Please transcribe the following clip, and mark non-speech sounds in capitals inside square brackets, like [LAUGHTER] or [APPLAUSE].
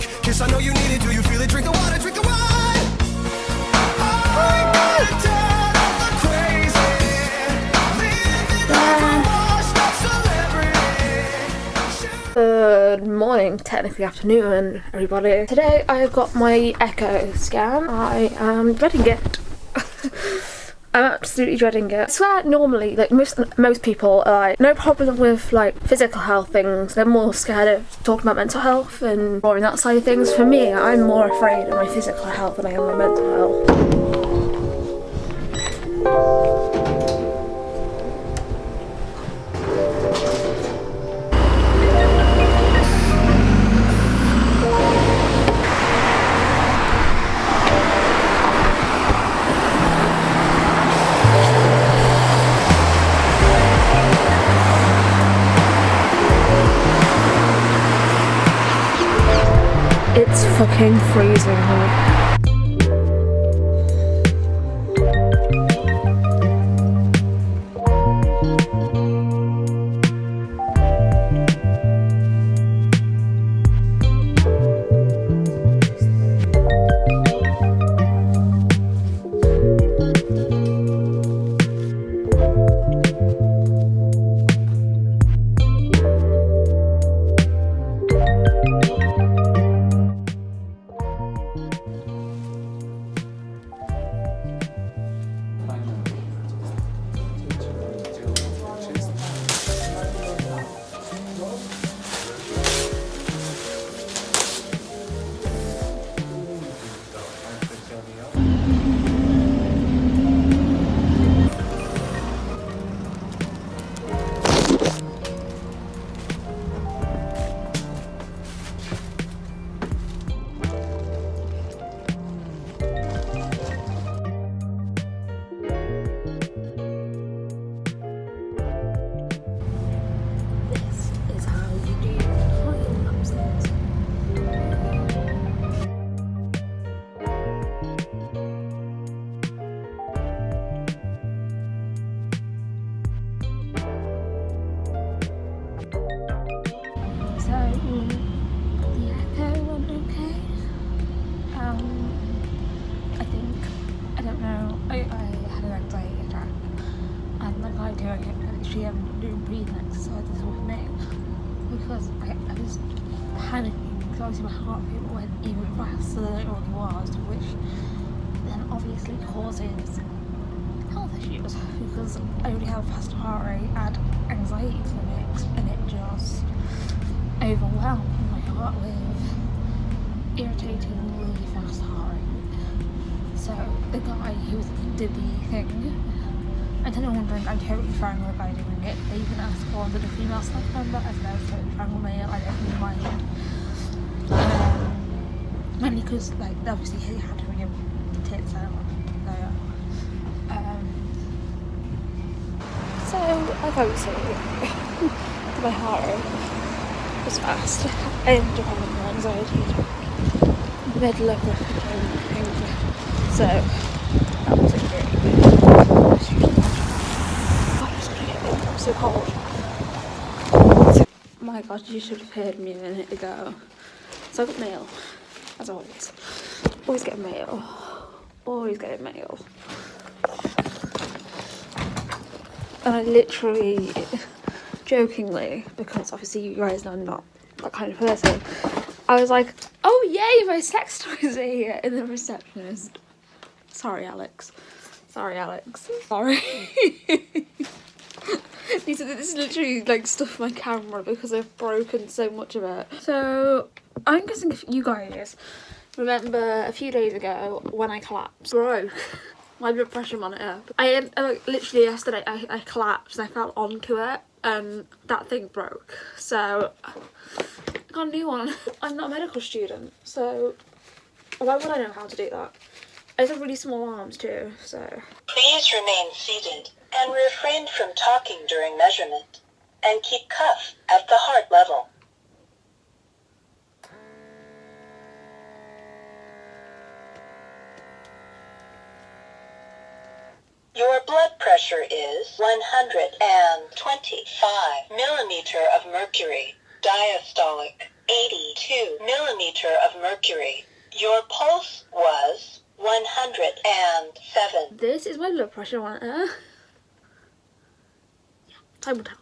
drunk. Kiss, I know you need it. Do you feel it? Drink the water, drink the wine. Good morning, technically afternoon, everybody. Today I have got my echo scan. I am dreading it. [LAUGHS] I'm absolutely dreading it. I swear normally like most most people are like no problem with like physical health things. They're more scared of talking about mental health and exploring that side of things. For me, I'm more afraid of my physical health than I am my mental health. Fucking freezing. This So, the went okay. Um, I think, I don't know, I, I had an anxiety attack. And the guy doing it actually um, doing breathing exercises with me because I, I was panicking because obviously my heart rate went even faster than it already was, which then obviously causes health issues because I already have a faster heart rate and anxiety clinics and it overwhelmed my heart with irritatingly fast heart rate. So the guy who did the thing, and then I'm wondering, I'm totally fine with guy doing it. They even asked for the female staff member, I said I was totally male, I don't really mind. Um, mainly because like obviously he had to the tits out. So, um, so I was saying, my heart rate was fast. I having an anxiety attack in middle of the thing. So that wasn't really. I'm so cold. My god, you should have heard me a minute ago. So I got mail, as always. Always get mail. Always get mail. And I literally, jokingly, because obviously you guys know I'm not that kind of person, I was like, oh yay, my sex [LAUGHS] toys are here. And the receptionist, sorry Alex, sorry Alex, sorry. [LAUGHS] These are, this is literally like stuff my camera because I've broken so much of it. So I'm guessing if you guys remember a few days ago when I collapsed, broke my blood pressure monitor. I uh, literally yesterday I, I collapsed I fell onto it and that thing broke. So I got a new one. [LAUGHS] I'm not a medical student, so why would I know how to do that? I have really small arms too, so Please remain seated and refrain from talking during measurement. And keep cuff at the heart level. Pressure is 125 millimeter of mercury, diastolic, 82 millimeter of mercury. Your pulse was 107. This is my blood pressure monitor. Yeah, uh. [LAUGHS] time will tell.